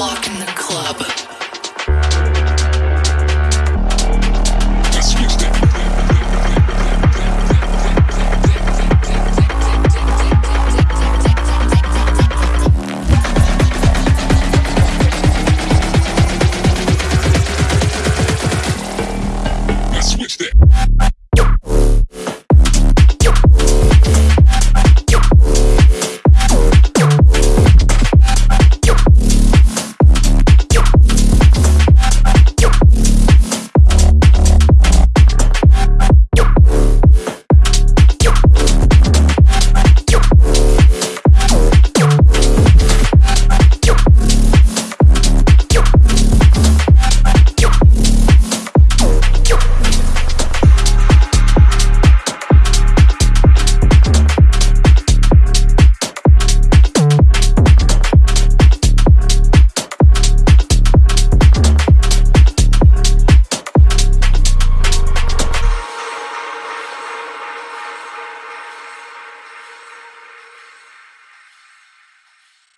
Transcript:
walk in the